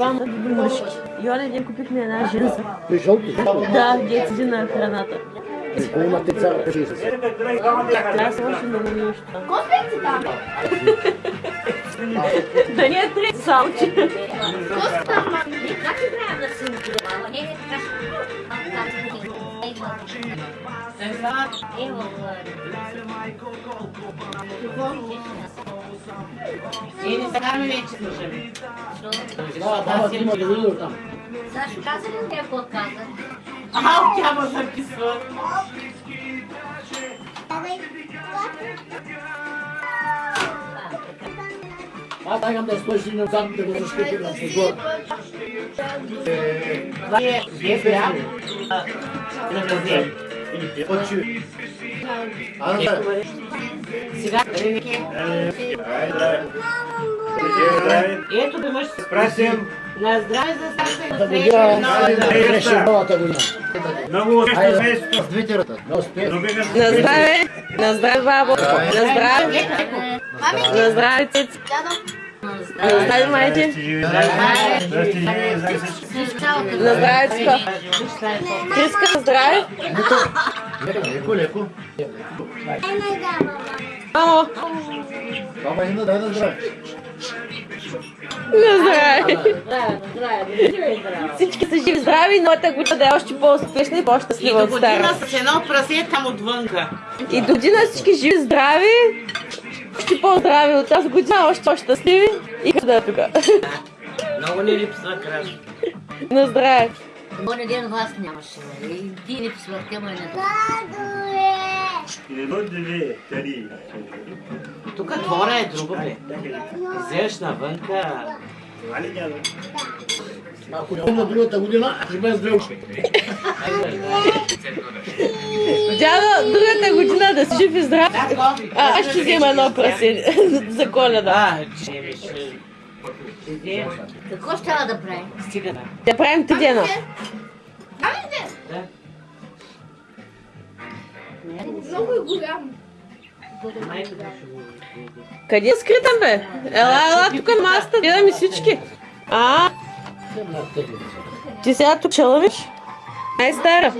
двама мъжки. Йоля, ние купихме една жена. Той жълто. Да, дет седи на храната. Кой има те цара пеше се. Трябва се още много нещо. Коспекти там. Да ни е три салчи. Коспекти там. Как ти трябва да си мама? Не, не, така. Ево, И не караме вече слушаме. Да, баба ти има да види там. Сашо, каза ли те какво каза? Ау, тя ме записва. Аз тагам да стоиш и назад да го защити на футбол. Това е ГПА на газет. Очи. А, да. Сега, ето да мъж се Прасим. на здраве за Саша и Да на година новата година. Много успешно семейство. ръта. На успех. На здраве! На здраве, бабо! На здраве! На здраве, цец! На здраве, майче! На здраве, цко! Криска, на здраве! Леко, леко. Мамо! Баба Инна, дай да здраве. На здраве! И. Всички са живи здрави, новата година да е още по-успешна и И по-щастлива до от година стара. с едно прасе там отвънка. И до година всички живи здрави, още по-здрави от тази година, още по-щастливи и да е тук. Много ни липсва краш. На здраве! Моня ден вас нямаше. бе. И ти не писвахте, ама и не. Тук двора е друго, бе. Излезеш навънка. Ако не на другата година, ще без две уши. Дядо, другата година да си жив и здрав. А, аз ще взема едно прасе за коледа. Какво ще трябва да правим? Стига да. Да правим ти дена. Да. Много е голям. Къде е скрита, бе? Ела, ела, тук на масата, гледаме всички. А, ти сега тук ще лъвиш? Най-стара.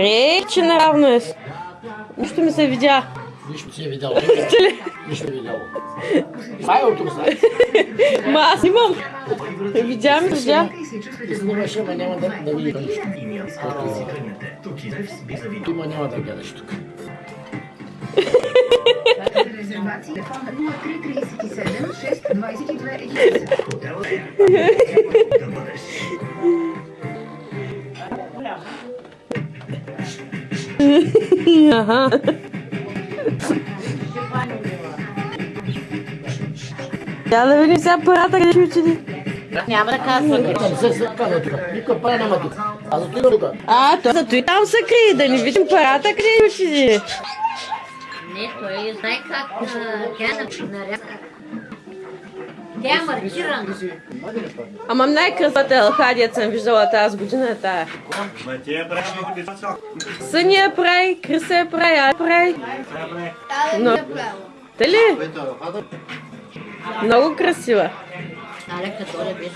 Е, че наравно е. Нищо ми се видя. Нищо си е видял. Нищо е видял. Това е от тук, знаеш. Ма аз имам. Видя ми, видя. Ти снимаш, ама няма да, да видиш нищо. Има няма да гледаш тук. Резервации телефон 0337 622 11. Ага. Я да видим сега парата къде ще отиде. Няма да казва. Там се се казва тук. Никой пара няма тук. А зато има тук. А, то зато и там се крие, да не видим парата къде ще отиде. Не, той знае как тя е нарязка. Тя е маркирана. Ама най-красата елхадият съм виждала тази година е тая. Съни я прави, Криса я прави, а прави. Но- е. Дали? Много красиво? Олег, который без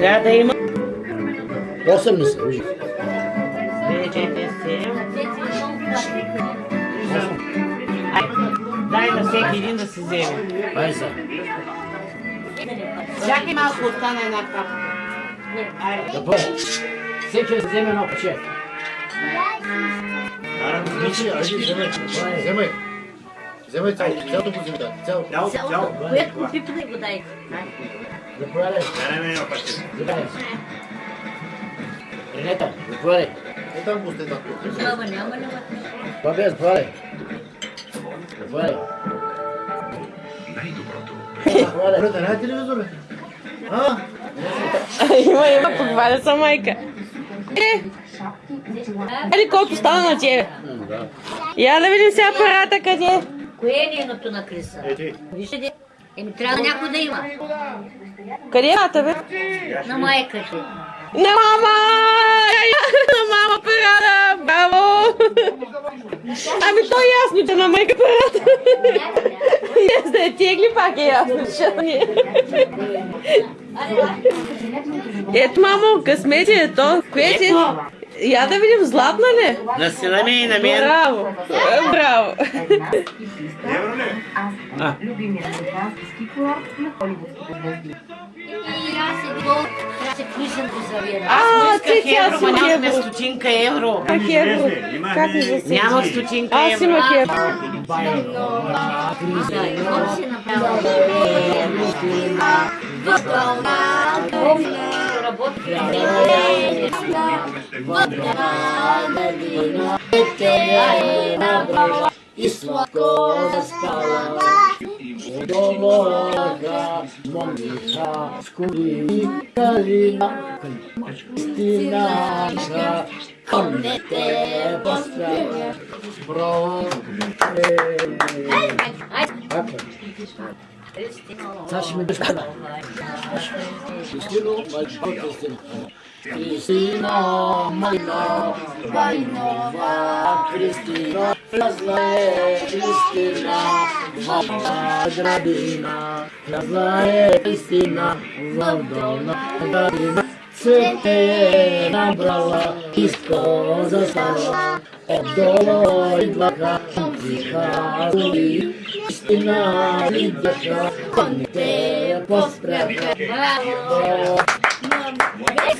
Я даю. 80. Дай на всеки един да си вземе. Ай са. Всяка малко остана една капка. Айде. Да бъде. Всеки да вземе едно пече. Вижи, айди, вземай. Вземай. Вземай цялото, цялото го вземай. Цялото. Цяло, цяло. Цялото, което пипне го дайте. Заповядай. Караме едно пъти. Заповядай. Ренета, заповядай. Е. Няма, няма, няма. Бабе, заповядай. Заповядай. Заповядай. Брата, не телевизор, бе? А? има, има, похваля са майка. Е, Ели колко стана на тебе? Я да видим сега парата къде е. Кое е нейното на Криса? Вижте. Еми, трябва някой да има. Къде е бе? На майка ти. На мама! На мама парата! Браво! Ами то е ясно, че на майка парата. Не, да е тегли пак е ясно, че не е. Ето, мамо, късмет е то. Кое ти? Я да видим, златна ли? На сина ми и на мен. Браво! Е, Браво! Евро ли? Любимият американски курорт на холивудските звезди. И аз си гол, трябва се клишен по завира. А, Исках ти тя евро, си ма нямахме евро. стотинка евро. Как евро? Имаме- Как ми засети? Нямах стотинка Аз евро. имах евро. Да, и какво си направила? Работи. И сладко заспала. Долога, Моника, скури, Калина, Кристина, Конете, поздравя. Браво. Сега ще ми дъжда. Кристино, мальчко, Кристино. Кристина, Майна, Майнова, Кристина, влязла е Кристина, в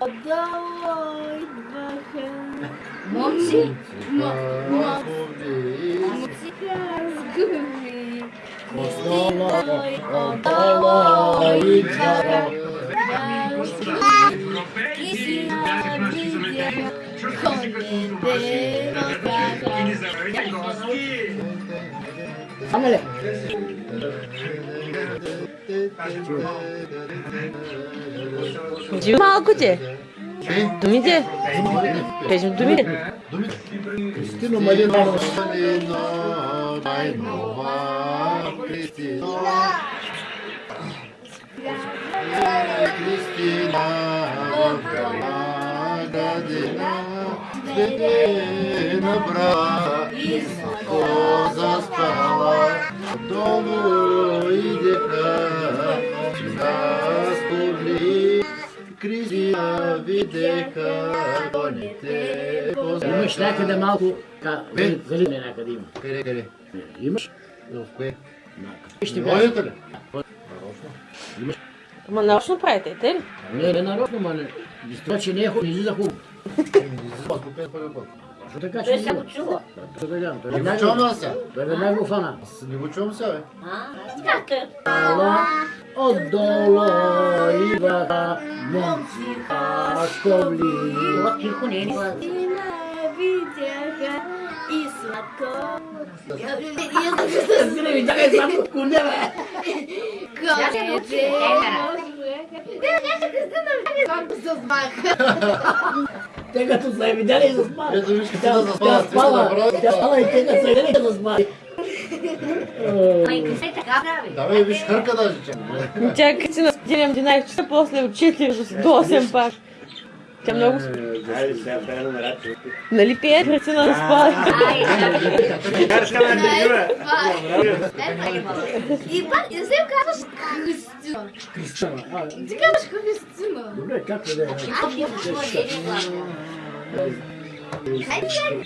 어려워 이만큼 먹지 먹지 금이 малко ти. Думите. Кажем думите. Кристина Малина, Малина, Майнова, Кристина. Кристина, в градина, цвете набра, о, заспала, долу Видеха, коните, Имаш някъде малко... Заливане някъде има. Къде, къде? Имаш? В кое? Ще Водите ли? Ама нарочно правите, те ли? Не, не нарочно, ма не. Това, че не е хубаво, не излиза хубаво. Защо така, че Той не се има? го чува. Той веднага, той Не го веднага- чувам аз сега. той веднага го фана. Аз Не го чувам сега, бе. А? Как е? Ала, отдолу идваха момци шковли. Това тихо не е. Те като са я видяли, заспали. Ето виж като Тя да тя заспала, спала, тя спала и те като са видяли, заспали. Ма и се така прави. Да, бе, виж хърка даже, че. Тя като си на 11 часа, после от 4 до 8 пак. Тя много... Хайде сега пея номерата. Нали пие Христина да спали? Ай, да. Карска ме държи, И пак, не се казваш Христина. Кристина. а, Ти казваш Христина. Добре, както да е. Аз не чува не е ни глас.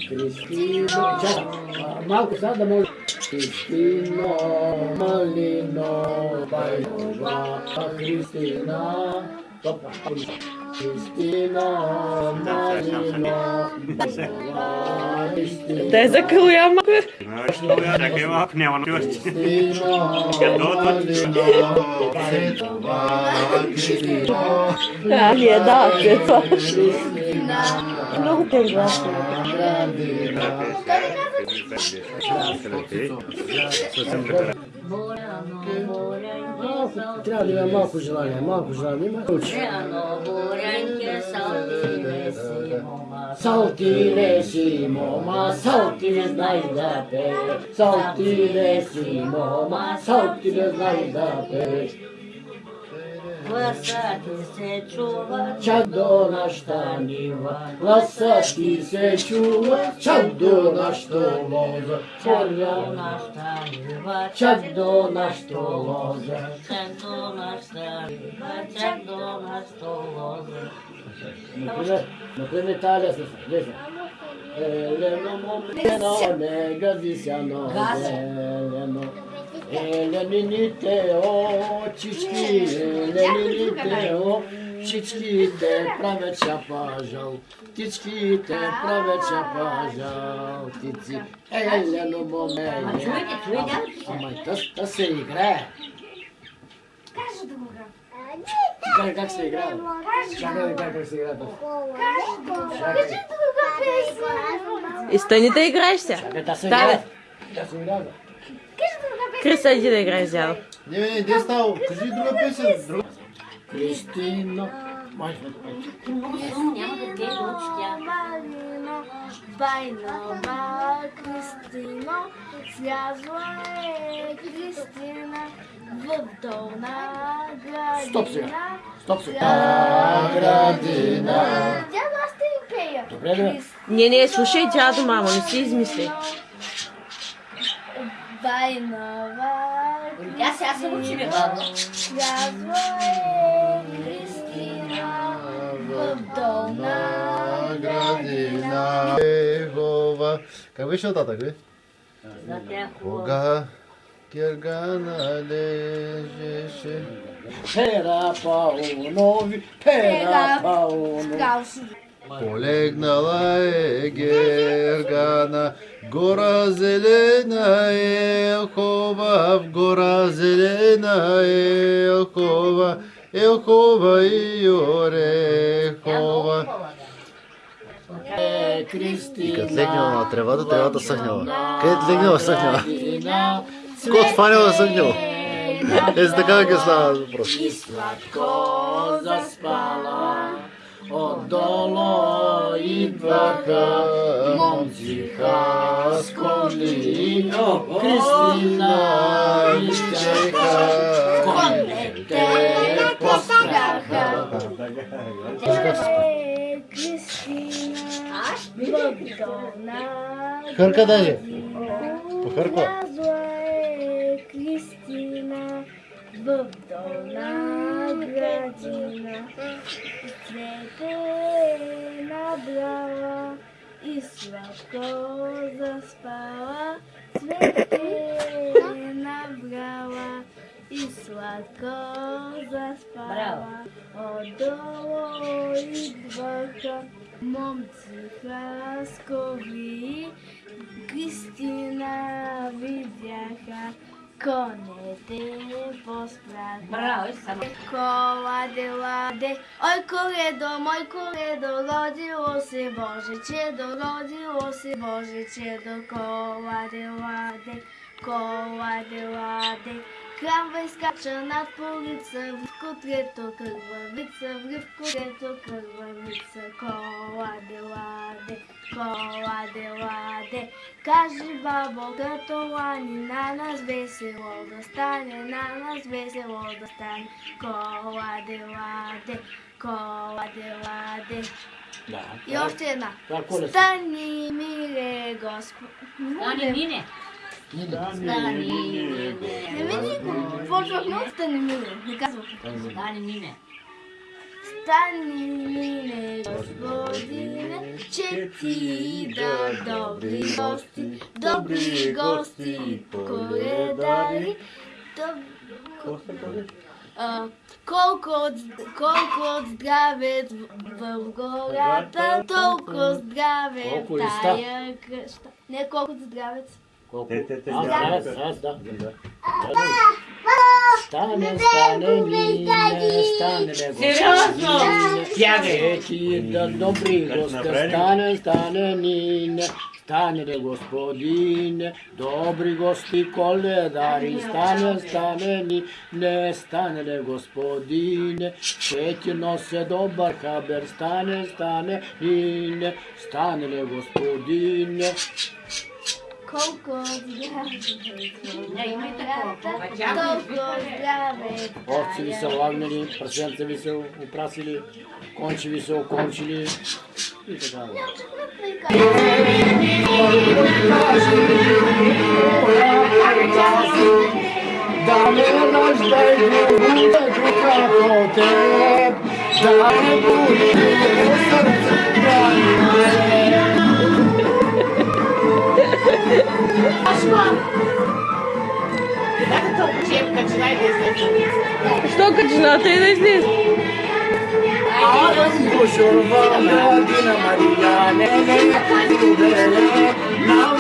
Кристина. Чакай, а, малко сега да може. Кристина, Малино, Байлова, Кристина. Опа, Христина, Марино, Христина, Дай закрия малко. Знаеш, но я чакай малко, няма на чуваш. Христина, Христина, А, не, да, това. Много прекрасно. Буряно, бурянке, Трябва да има малко желание, малко желание, има учи. Буряно, бурянке, салти, си, мома. Салти не си, мома, салти не знай да пееш. Салти не си, мома, салти не знай да пееш. Гласа ти се чува, Чак до нашата нива, гласа ти се чува, чак до нашата лоза. чак до нашата нива, Чак до нашата лоза. чак до нашата нива, чак до нашата лоза. Например, например, тази лесна, лесна. Елено момено, не гази ся Елено. Еленините очички, еленините очичките правят шапажал. Птичките правят шапажал. Птици, елено чуете? Ама та, та се играе. Кажи да го. Как, как се играе? Чакай да как се играе. Кажи да го. И стани да играеш сега. Чакай, та се Да, играе. Да се играе. Криста, иди да играеш дядо. Не, не, не става. Кажи друга песен. Друга. Кристина. Май, май, май. Много силно няма да пее да учи тя. Марино, Байнова, Кристино, слязла е Кристина в долна градина. Стоп сега. Стоп сега. градина. Дядо, аз те им пея. Добре, добре. Не, не, слушай дядо, мамо, не си измисли. Байнова, Тя сега се учи, бе, бабо. слязла е Кристина в долна градина. Ехова. Как беше нататък, бе? За тя хубаво. Кога Гергана Полегнала е Гергана, гора зелена е хова, в гора зелена е хова, елхова и орехова. Е, Кристина. Като легнала на тревата, тревата съхнала. Къде легнала, съхнала. Кот фанела, съхнала. Е, за така ги става въпрос. И сладко заспала. Отдолу идваха момци хасколи. Кристина изчака. Конете поспряха. Е, Кристина в долна Хърка даже. Похърква. Влязла е Кристина в долна градина. Цвете е набрала и сладко заспала. Цвете е набрала и сладко заспала. Отдолу идваха момци хаскови. Кристина видяха Conectemos pra Escola de lade Oi corredor, moj corredor Rodio se Bože čedo Rodio se Bože čedo Kola de lade Kola de lade Крамва изкача над полица, в котлето кървавица, в котлето кървавица, коладе, ладе, коладе, ладе. Кажи бабо, като лани, на нас весело да стане, на нас весело да стане. Коладе, ладе, коладе, ладе. Да. И още една. Това колеса. Стани, миле Господ. Стани, мине. Стани, мине. Не ми никога. Почвахме от стани, миле. Не казвах. Стани, мине. Стани, миле Господине, че ти да добри гости, добри гости, коледари, доб... А, колко, от, колко от здравец в, гората, толкова здраве в тая къща. Не колко от здравец. Stane, stane, mine, stane, nego stane, reći da dobri Goste, stane, stane, nine, stane ne gospodine, dobri gosti koledari, stane, stane, nine, stane ne gospodine, šećer nose dobar haber, stane, stane, nine, stane ne gospodine. Господине, ще ти нося добър хабер, стане, стане, нине, стане ли господине, Колко от здраве Не, има и такова. толкова здраве в овци ви са тая лагнали, прасенца ви са опрасили, кончи ви са окончили и така. Да не раждай буде духа по теб, да не буде сърце Как то чепка чина да излезе? Що качината и да излиза? Adam koşurvana dina Mariane Rubele Nave izlevasını Mariane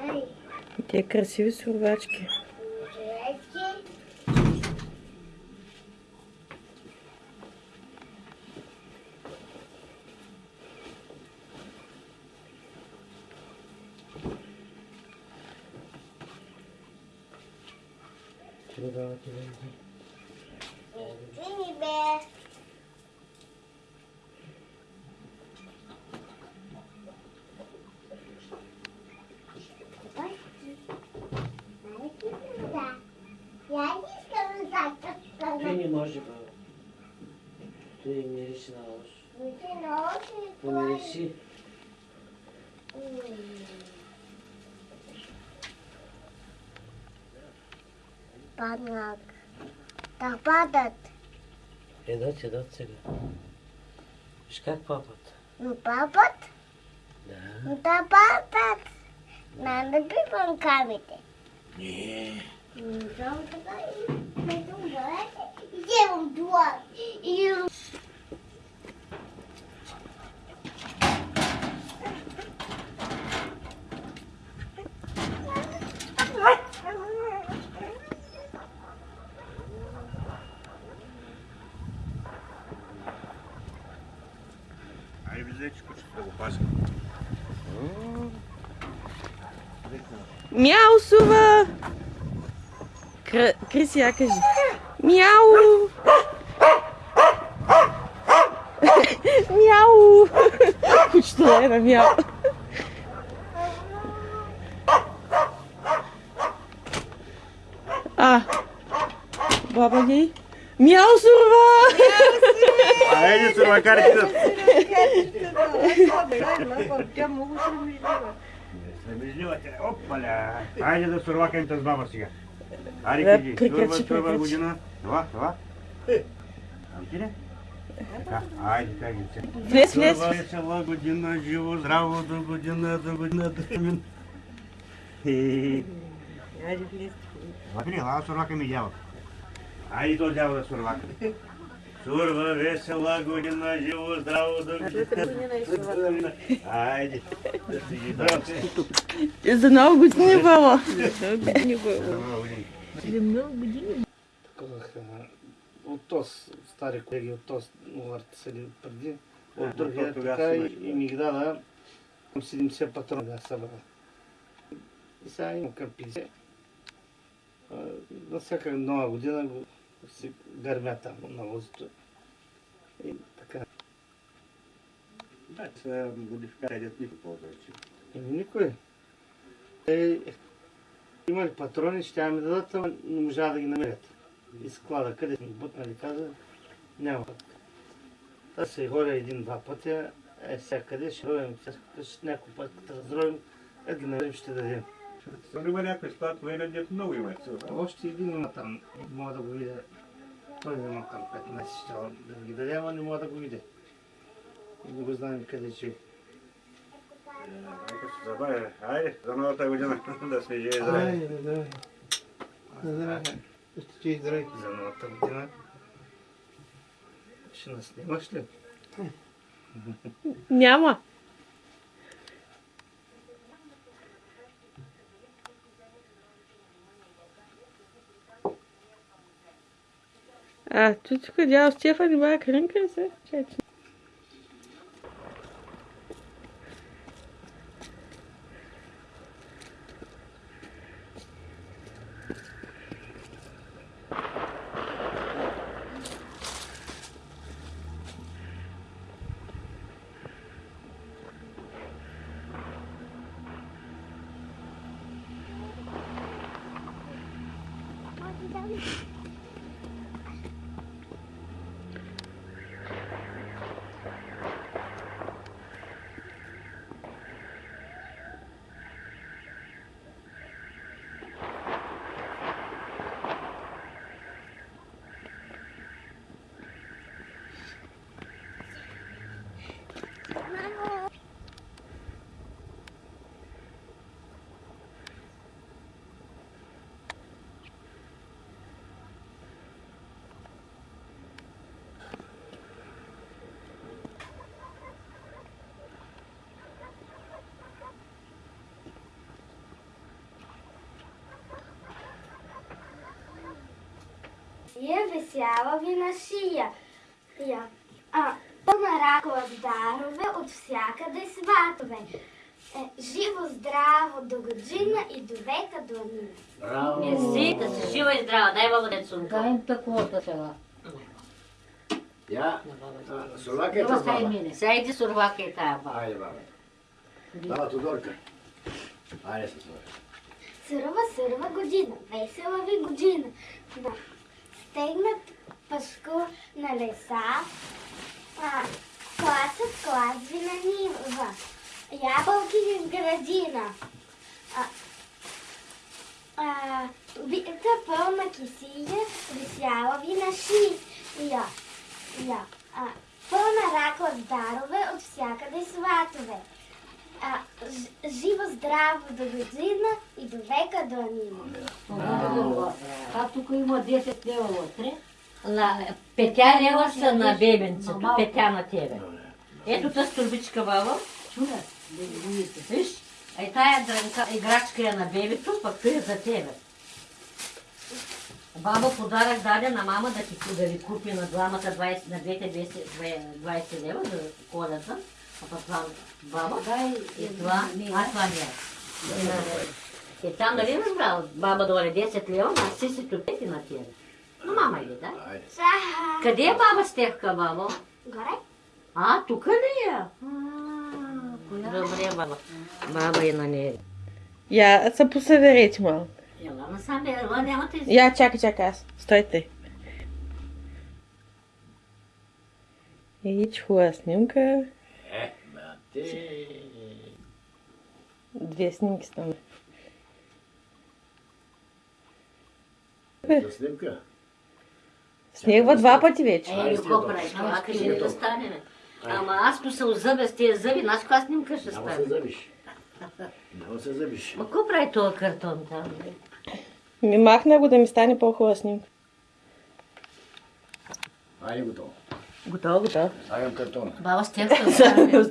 Ay, Те красиви сурвачки. derecha. Sini, Be. Я не как Той сказал. не може, бе. Той мирише на лош. Ну, ты на. Паднак. Так падат. Едат, едат сега. Виж как папат. Ну, папат. Да. Ну, та падат. Надо пипам камите. Не. Идем два. Идем. Айде, виждай, че кучето да Cr Criciacas. Miau! miau! Costeleira, miau! Ah! Baba aqui. Miau, surva! Aí, surva, cara de Opa, olha! Aí, surva, quem te esbava, siga. Опаля. Айде да сурвакаем с баба сега. Айде, Да, кажи. приключи, Сурва, сурва приключи. година. Това, това. А ти не? Така, айде, кажи се. Влез, влез. Сурва весела година, живо, здраво, до година, до година, до година. Айде, влез. Лапи ли, ела сурвака ми дявол. Айде то дявол да Сурва, весела година, живо, здраво. Айде. Да си ги дам се. За нова година, баба. казах, от този стари колеги, от този ларт седи преди, от другия така и, ми ги към 70 патрона да събра. И сега имам към 50. А, На всяка нова година го си гърмя там на лозото. И така. Да, са модификации, дето никой ползва. че. Еми никой. Те имали патрони, ще ми дадат, ама не можа да ги намерят. И склада, къде сме бутнали, каза, няма. Та се ходя един-два пътя, е всякъде, ще ходим, ще някой път, като разровим, е да намерим, ще дадем. Нали има някой склад военен, дето много има. Още един има там, мога да го видя. Той има към 15 щела да ги даде, ама не мога да го видя. И не го знаем къде че. Нека се забавя. Айде, за новата година да сме живи здрави. Айде, да. Здраве. Ще ти здравейте за новата година. Ще нас снимаш ли? Няма. Ah, tudo que eu já, você ia fazer весяла ви на шия. Я. А, пълна ракова с дарове от всякъде сватове. Е, живо, здраво, до година и до века до нина. Браво! Мерси, да си жива и здрава. Дай Бог да цунка. Дай им такова сега. Я, Солака е тази баба. мине. Сега иди сурвака и тая баба. Айде, баба. Баба Тодорка. Айде се това. Сурова, сурова година, весела ви година. Да. Стегнат пашко на леса, а, класът клас ви на нива, ябълки в градина. А, а, бита пълна кисия, висяла ви на шия. Я. А, пълна ракла с дарове от всякъде сватове. А, ж- живо здраво до година и до века до нина. А тук има 10 лева вътре. На петя лева са на бебенцето, петя на тебе. Ето тази турбичка, баба. Да видите. Виж, е тая играчка е на бебето, пък той е за тебе. Баба подарък даде на мама да, ти, да ви купи на двамата 20, на двете 20, 20 лева за колята. Баба Дай и това, а това не е. И там нали разбрал, баба даде 10 лева, а си си топети на тебе. Но мама иде, да? Къде е баба Стевка, баба? горе? А, тук ли е? Добре, баба. Баба е на нея. Я се посъберете малко. Я, чакай, чакай аз. Стойте. И хубава снимка. Е, бате. Две снимки стана. За снимка? Снегва два пъти вече. Ей, какво правиш? Това кажи да стане, бе. Ама аз по се озъбя с тия зъби, знаеш каква снимка ще Няма се стане? забиш. Няма се забиш. Ма какво прави този картон там? Ми махна го да ми стане по-хубава снимка. Айде готово. Готово, готово. Слагам картона. Баба Стевка стане.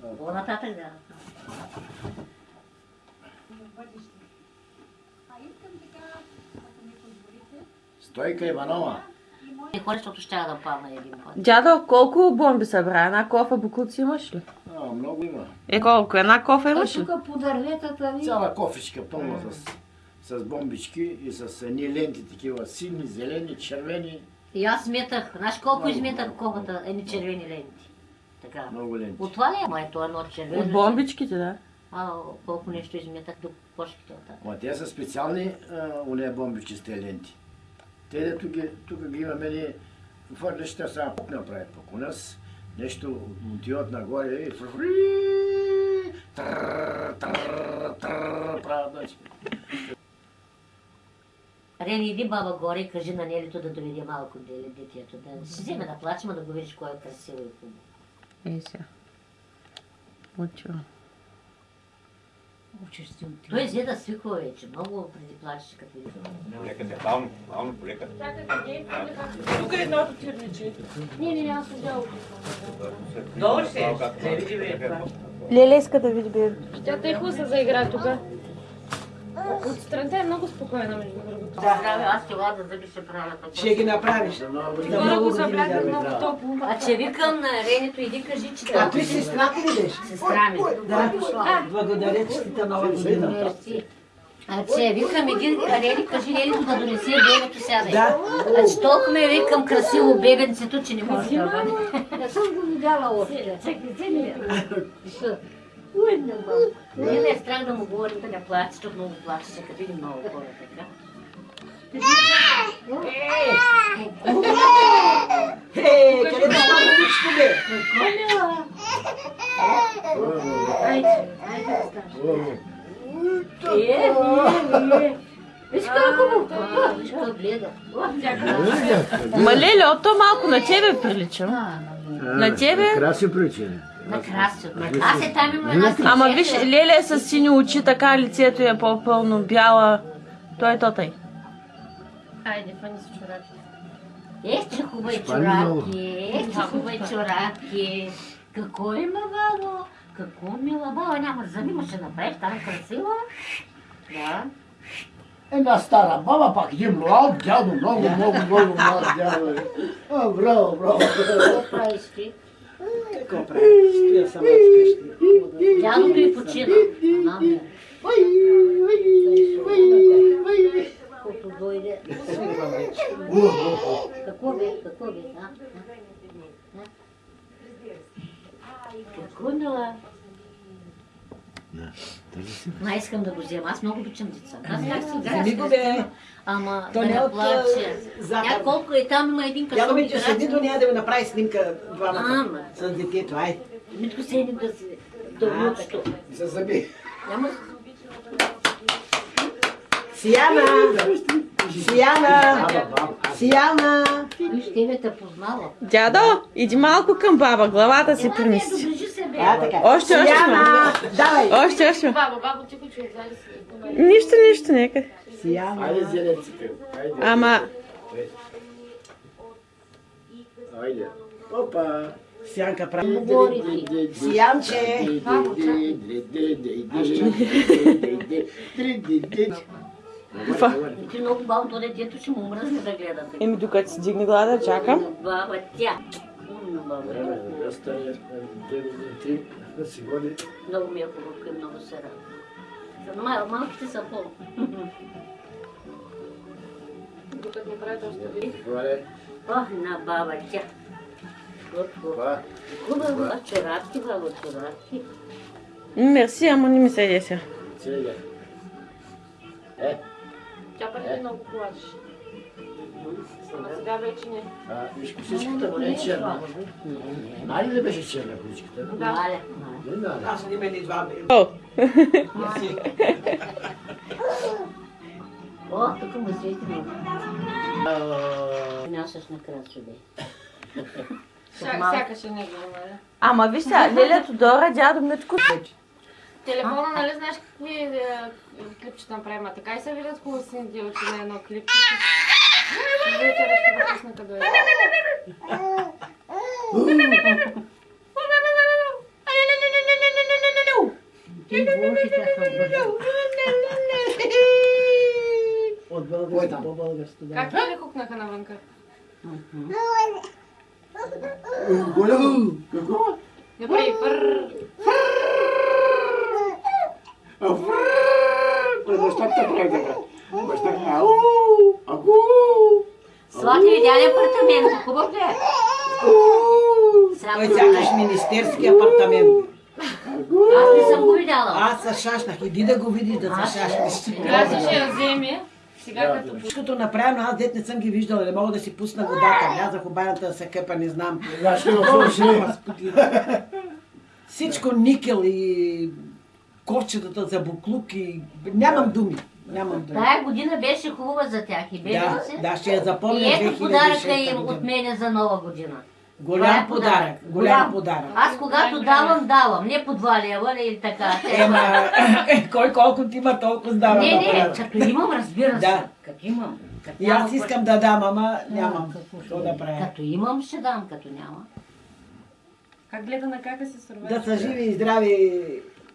По-нататък да. Стойка Иванова. И хора, защото ще да падна един път. Дядо, колко бомби събра? Една кофа букуци имаш ли? А, много има. Е, колко? Една кофа А имаш ли? тук по дърветата ви. Цяла кофичка пълна с, с бомбички и с едни ленти такива сини, зелени, червени. И аз сметах, знаеш колко изметах колкото едни червени ленти. Така. Много ленти. От това ли е моето едно червено? От бомбичките, да. А, колко нещо изметах до почките от Ма те са специални уния бомбички с тези ленти. Те дето ги, тук ги имаме ни, хвърляш, те сега пук направят пък. У нас нещо отиват нагоре и фри, правят. Рени, иди баба горе и кажи на Нелито да доведе малко детето. Да си вземе да плачем, да го видиш кой е красиво и хубаво. Учиш си от Той взе да свиква вече. Много преди плачеше като види. Лекате, бавно, бавно, полекате. Тук е едното черниче. Не, не, не, аз съм взял. Долу ще е. Не види бе. Леле иска да види бебе. Тя тъй хубаво се заигра тук. Отстранта е много спокойна, между другото. Здраве, аз това да зъби ще правя така. Ще ги направиш. За много го да много топло. А че викам на Ренито, иди кажи, че А той сестрата ли беше? Сестра ми. Да. Благодаря, честита нова година. А че викам, иди, Рени, кажи Ренито да донесе бебето сядай. Да. А че толкова ме викам красиво бебенцето, че не може да бъде. Не съм го видяла още. Чакай, вземи ли? Не мам. Не, не е страх да му говорим да не плаче, защото много плаче, като види много хора така. Е, къде да стане всичко бе? Айде, айде да станеш. Е, е, е. Виж колко му колко гледа. Ма леле, от то малко на тебе приличам. На тебе? Краси причина. На красио. Аз е там има една Ама виж, Леле е с сини очи, така лицето е по-пълно бяла. Той е тотай. Айде, фани си чорапи. Ех, че хубави чорапки, ех, че хубави чорапки. Какво има, бабо? Какво мила баба, няма зъби, ма ще направиш там красиво. Да. Една стара баба, пак един млад дядо, много, много, много млад дядо. О, браво, браво. Какво правиш ти? Какво правиш? Стоя сама вкъщи. Дядото и почина. Бе, Колко дойде. Какво бе? Какво бе? А? А? Какво мила? Ма искам да го взема. Аз много обичам деца. Аз как си го бе. Ама То да не от, плаче. Тя колко е там, има един Дядо късо Митю, седи до нея да ви направи снимка двамата. Ама. С детето, ай. Митко седи да си да А, внучето. За зъби. Няма Сияна! Сияна! Сияна! Виж, тебе те познала. Дядо, иди малко към баба, главата си Ела, бе. А, така. Още, още Сияна! Давай! Още, още. Баба, баба, ти си. Нищо, нищо, нека. Сияна! Айде, зеленците. Ама, Айде. Опа. Сянка прави. Сиянче! И ти много бавно то детето ще му мръзне да гледа. така. еми докато си дигне глада, чакам. Баба, тя. М, баба. Много ми е хубаво и много се радвам. Мал, малките са по. Докато направят още ви. Ох, на баба, тя. Хубаво, а чорапки, баба, чорапки. Мерси, ама не ми се деся. Тя преди много плачеше. Ама сега вече не. Виж, косичката му не е черна. Нали ли беше черна косичката? Да. Не. Аз не ме ни два бе. О, О, тук му свети много. Нямаш накрая бе. Ся- Сякаш е него, нали? ама виж сега, лелето Дора, дядо Митко. Телефона, нали знаеш какви е, клипчета направим? А така и се виждат хубаво си делче на едно клипче. Вечера ще го пусна къде е. Ти боже, как е бързо. От българско по българско, да. Как ли хукнаха навънка? Голямо! Какво? Не прави пърр. Аку. Свати видя ли апартамент? Хубав ли е? Той да сякаш министерски апартамент. Аз не съм го видяла. Аз се шашнах. Иди да го видиш да се шашнеш. Аз ще я вземе. Сега като Всичкото направено, аз дет не съм ги виждала, не мога да си пусна водата. Влязах в банята да се къпа, не знам. Всичко никел и корчетата за буклук и... Нямам думи. Нямам думи. Тая година беше хубава за тях и Да, бебето си. да, ще я запомня И ето 2006 подаръка им година. от мене за нова година. Голям е подарък, голям подарък. Аз когато давам, давам. Не по два лева или така. Ема, кой колко ти има, толкова дава. Не, не, като имам, разбира се. Да. Като имам. Като И аз искам да дам, ама нямам. какво да правя? Като имам, ще дам, като няма. как гледа на кака се сърва. Да са живи и здрави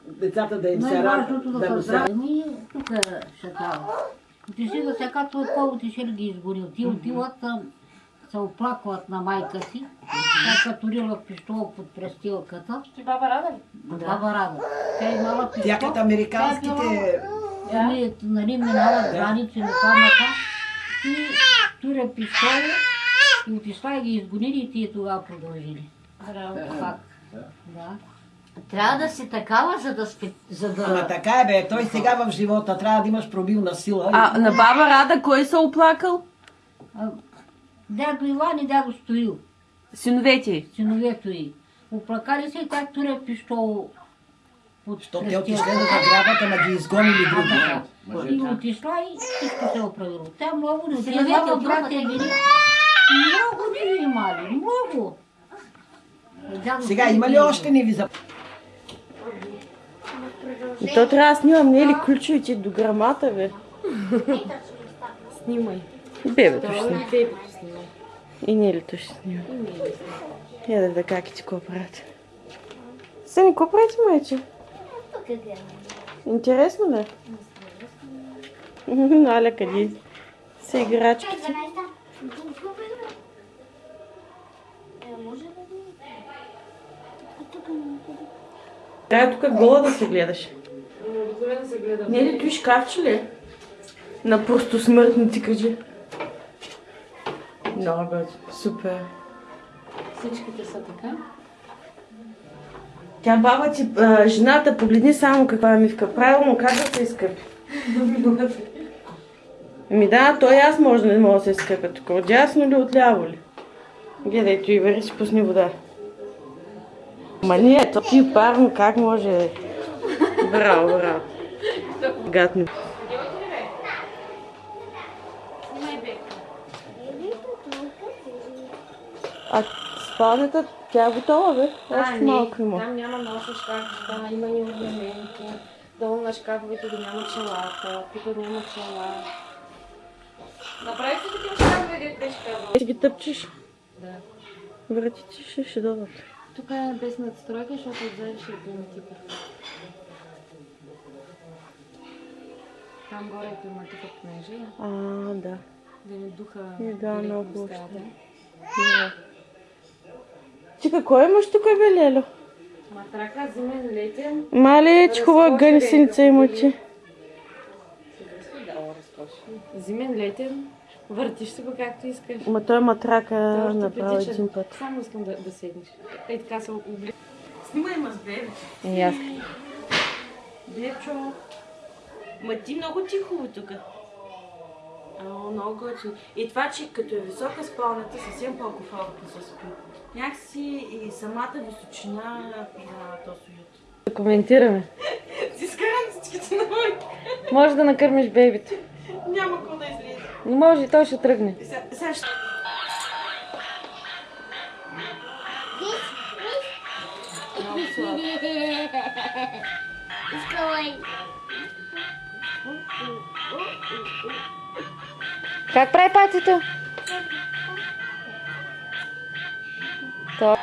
децата да им се радват. да Да му са се... здрави. Ми, тук ще дава. Ти си да сега твой кол ти ще ли ги изгорил. Ти отиват, се оплакват на майка си. Тя като рила пистол под престилката. Ти баба Рада ли? Баба Рада. Тя имала пистол. Тя като американските... Нали, нали минават граници на камата и туря пистола и отишла и ги изгонили и тия тогава продължили. Факт. Да. Трябва да си такава, за да, спи, за да... Ама така е бе, той сега в живота трябва да имаш пробилна сила. А на баба Рада кой се оплакал? А, Дядо Иван и дядо Стоил, Синовете й. синовето й. Оплакали се и тя туря пистол под То те отишли на градата, ама ги изгонили други. И отишла и всичко се е оправило. Тя много не Синовете отива, от брат другата е били. Много не имали, много. Сега има ли още не ви за... И то трябва да снимам, не е ли ключовите до грамата, бе? Снимай. Бебето ще снимам. Бебето снимай. И Нелито ще снимам. Я да как ти какво правят. Сени, какво правите, майче? Е. Интересно ли? Наля, къде са играчки? 12-та. Е, тук не Трябва тук гола да се гледаш. Обикновено се гледа. Не ли той шкафче ли? е? На просто смъртни кажи. Много бе, супер. Всичките са така. Тя баба ти, а, жената, погледни само каква е мивка. Правилно, как да се изкъпи? Ми да, той и аз може да не мога да се изкъпя тук. Отдясно ли, отляво ли? Гледай, той вери си пусни вода. Ма не, то ти парно, как може? Браво, браво. Гатно. А спалнята, тя е готова, бе? Още малко има. Там няма ноша шкафчета, има и орнаменти. Долу на шкафовете ги няма челата, тук няма чела. Направихте такива шкафове, беше казала. Ти ги тъпчеш? Да. Вратите ще, ще дойдат. Тук е без надстройка, защото отзади ще е климатика. Там горе е климатика понеже, А, да. да не духа И да, много още. да. Ти какво имаш тук, бе, Лело? Матрака, зимен, летен. Мале, че хубава гънсеница има ти. Зимен, летен. Въртиш се го както искаш. Ма той матрака Той е направи един път. Само искам да, да седнеш. Ей така се обли. Снимай ма с бебе. И аз. Бебчо, ма ти много тихо тук. Ало, много готино. И това, че като е висока спалнята, съвсем по-комфортно се спи. Някакси и самата височина на този уют. Да коментираме. Ти скарам всичките на моите. Може да накърмиш бебето. Няма какво да излезе. Не може и той ще тръгне. Сега- ще... Много слабо. Искала Как прави патито? То.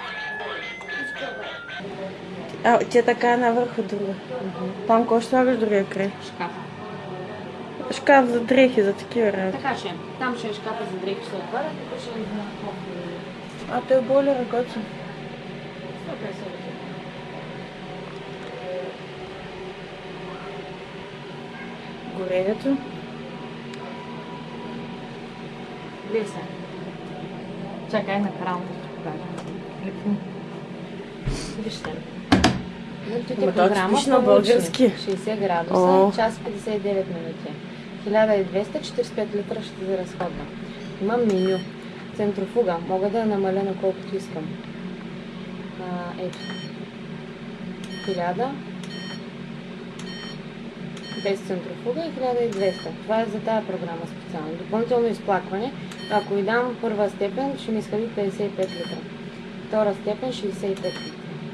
А, тя така е навърху друга. Там какво ще слагаш другия край? Шкаф. Шкаф за дрехи, за такива работи. Така ще е. Там ще е шкафа за дрехи, ще отваря, тук ще е за А той е бойлера готин. Горенето. Леса. Чакай на. Минутите Ама той програма на български. 60 градуса, О. час 59 минути. 1200, 45 литра ще се разходва. Има меню. Центрофуга. Мога да я намаля на колкото искам. А, ето. 1000. Без центрофуга и 1200. Това е за тази програма специално. Допълнително изплакване. Ако ви дам първа степен, ще ми изхъби 55 литра. Втора степен 65 литра.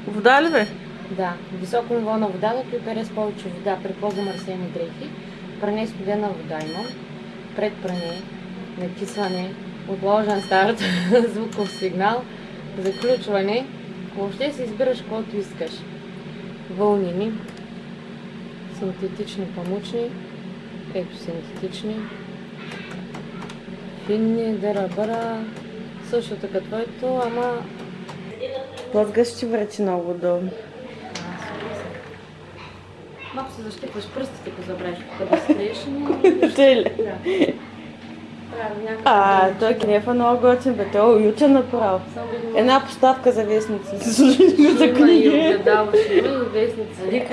Вода ли бе? Да, високо ниво на вода, да припере с повече вода при по-замърсени дрехи. Пране студена вода имам. Пред пране, накисване, отложен старт, звуков сигнал, заключване. Въобще си избираш каквото искаш. Вълнини, синтетични памучни, ето синтетични, финни, дъра-бъра, същото като твоето, ама Плъзга ще врати много удобно. Малко се защипваш пръстите, ако забравиш стрееш, но... Тъй ли? Да. А, той крев е много готин, бе. Той е уютен направо. Една поставка за вестници. за Ще има и книги. огледало, ще има и вестници.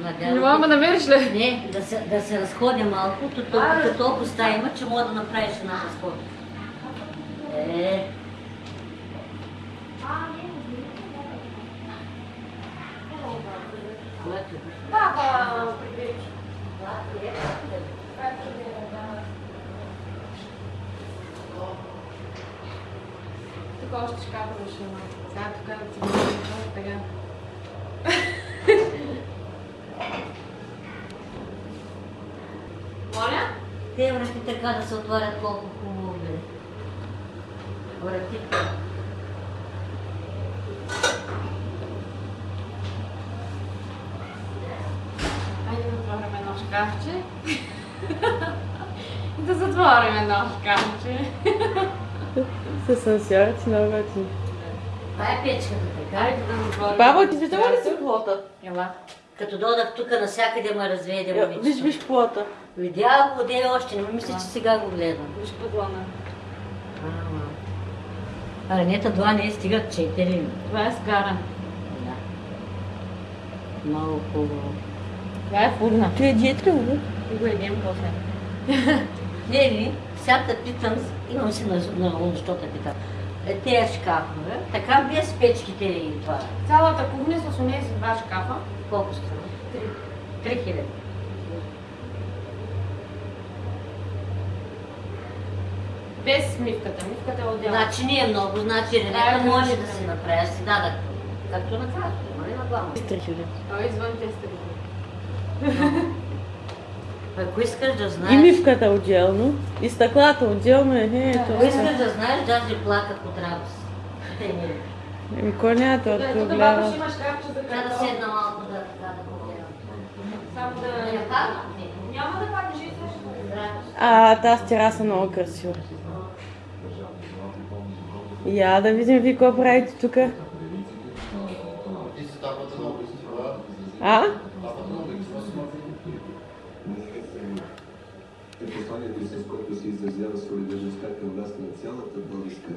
Викам, Не мога да намериш ли? Не, да се, да се разходя малко, то толкова, толкова стая има, че мога да направиш една разхода. Е, което? Баба! Тук още шкафа ще има. Сега тук да го така. Моля? Те врати така да се отварят колко хубаво бе. Вратите. Айде да отворим едно шкафче. Да затворим едно шкафче. С сенсорите много готин. Това е печката, така. Айде да затворим. Баба, ти виждала ли си плота? Ела. Като додах тук навсякъде ме разведе Е, момичето. Виж, виж плота. Видях го, де още, не мисля, че сега го гледам. Виж подлона. А, Ранета два не стигат четири. Това е скара. Да. Много хубаво. Това е фурна. Ти е диет ли го? И го едем после. Не ли, сега те питам, имам си на, на ум, що те питам. Е, тези шкафове, така без печките и това. Цялата кухня с онези два шкафа. Колко струва? Три. Три хиляди. Без мивката. Мивката е отделна. Значи не е много, значи Ренета е, може да. си направи, си дадах. Както на картата, нали на главно. Три хиляди. Той е извън теста. Ако искаш да И знаеш, мивката отделно, и стъклата отделно е. е ако това искаш да знаеш, даже плаках от радост. Те не. Еми, кой няма Да, да тук баба гледа? ще има шкафче за Трябва да седна малко да така да погледам. Само Да падна? Няма да паднеш и. А, тази тераса е много красива. Я да видим ви какво правите тук. А? Е посланието, с което се изразява солидарността към вас на цялата българска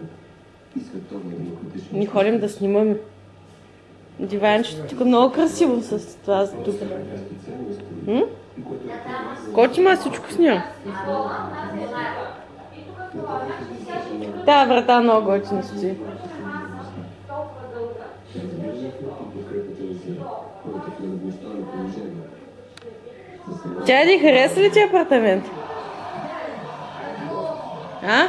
Ни ходим да снимаме. Диванчето тук е много красиво с това тук. М? Коти има всичко снимам. Тая врата много готина стои. за. Тя ни хареса ли ти апартамент? А?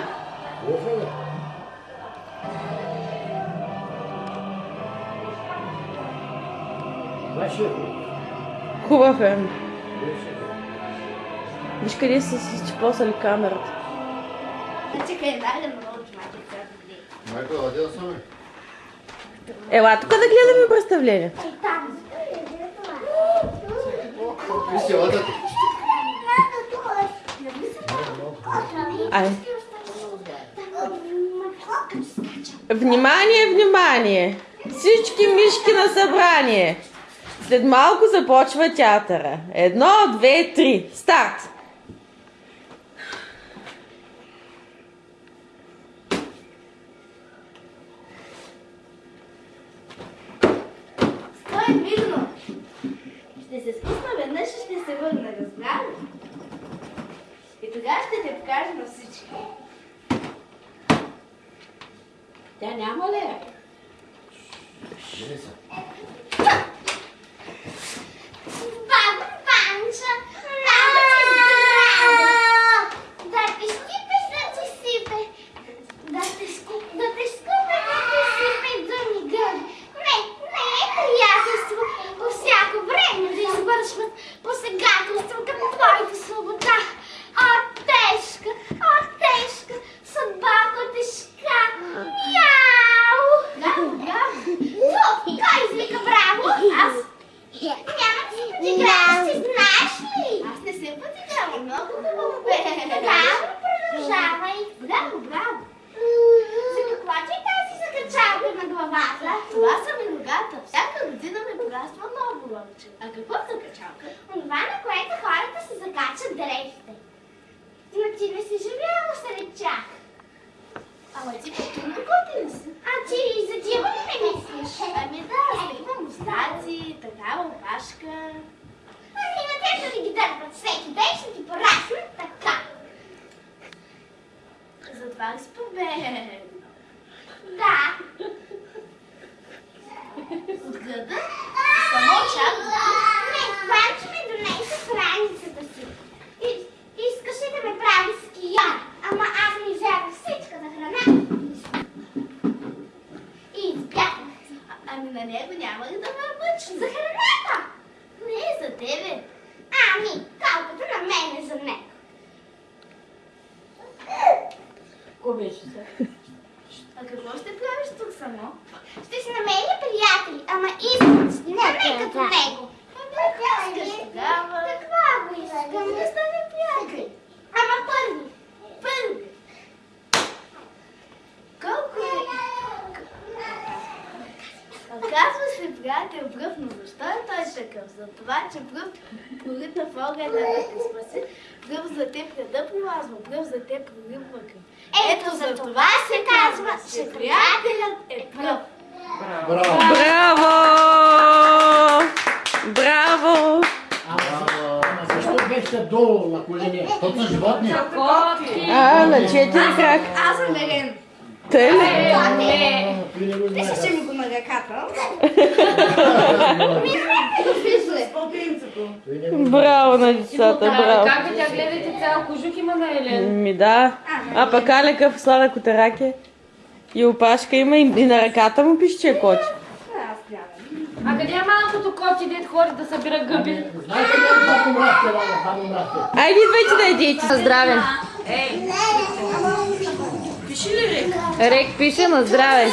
Хубав е. Виж къде са си изчепосали камерата. Чакай, дай да научим майка Майко, да отида сами. Ела тук да гледаме представление. Ви си одете. Ай. Внимание, внимание! Всички мишки на събрание! След малко започва театъра. Едно, две, три. Старт! Стой, Мигно! Ще се спусна веднъж и ще се върна, разбра И тогава ще те покажа на всички. Тя няма ли е? Долу на колене? Тот са животни. А, на четири крак. Аз съм верен. Те ли? Ти не знаеш. Вижте ми го на ръката. Браво на децата, браво. Как тя гледайте цял кожух има на Елен. Ми да. А пък Алека слада котараке. И опашка има и, и на ръката му пише, че е коти. А къде е малкото коти, дет хори да събира гъби? Знаете ли как умрахте, Лала? Как умрахте? Айде, идвайте да едите. На здраве. Рек пише на здраве.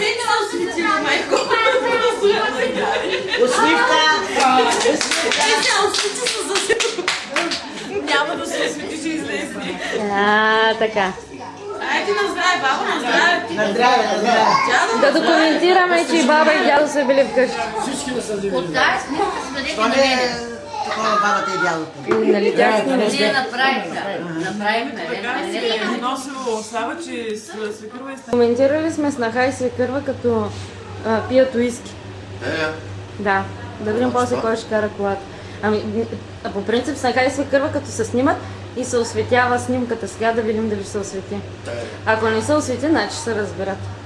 Няма да се освети, че излезне. А, така. Айде на здраве, баба, на здраве. На здраве, на здраве. Да документираме, че и баба и дядо са били вкъщи. Всички да са взели. От тази снимка се дадете Това на не е мене. такова бабата и дядото. Нали сме Ние направихме. Направихме, е. Коментирали сме снаха и свекърва като пият уиски. Е, Да. Да видим после кой ще кара колата. Ами, по принцип снаха и свекърва като се снимат и се осветява снимката. Сега да видим дали ще се освети. Ако не се освети, значи ще се разберат.